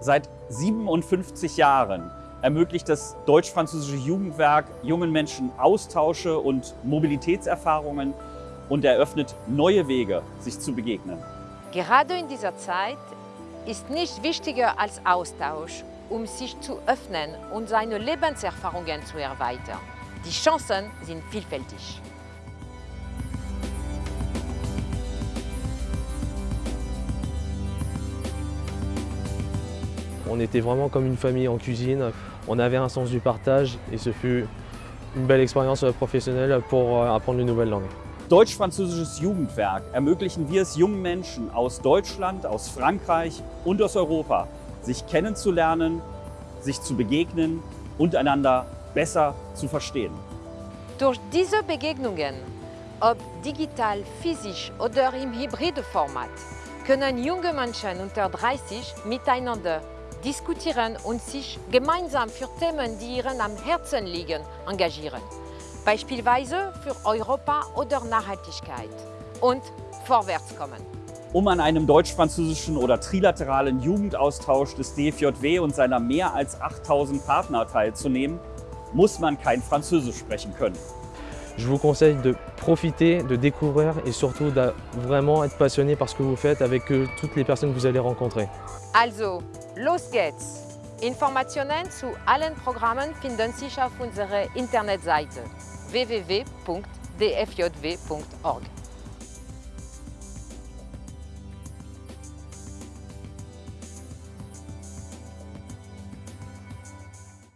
Seit 57 Jahren ermöglicht das deutsch-französische Jugendwerk jungen Menschen Austausche und Mobilitätserfahrungen und eröffnet neue Wege, sich zu begegnen. Gerade in dieser Zeit ist nichts wichtiger als Austausch, um sich zu öffnen und seine Lebenserfahrungen zu erweitern. Die Chancen sind vielfältig. On était vraiment comme une famille en cuisine. On avait un sens du partage et ce fut une belle expérience professionnelle pour apprendre une nouvelle langue. Deutsch-Französisches Jugendwerk ermöglichen wir es jungen Menschen aus Deutschland, aus Frankreich und aus Europa, sich kennenzulernen, sich zu begegnen und einander besser zu verstehen. Durch diese Begegnungen, ob digital, physisch oder im hybriden Format, können junge Menschen unter 30 miteinander diskutieren und sich gemeinsam für Themen, die ihnen am Herzen liegen, engagieren. Beispielsweise für Europa oder Nachhaltigkeit und vorwärts kommen. Um an einem deutsch-französischen oder trilateralen Jugendaustausch des DFJW und seiner mehr als 8000 Partner teilzunehmen, muss man kein Französisch sprechen können. Je vous conseille de profiter, de découvrir et surtout de vraiment être passionné par ce que vous faites avec euh, toutes les personnes que vous allez rencontrer. Also, los geht's! Informationen zu allen Programmen finden sich auf unserer Internetseite www.dfjw.org.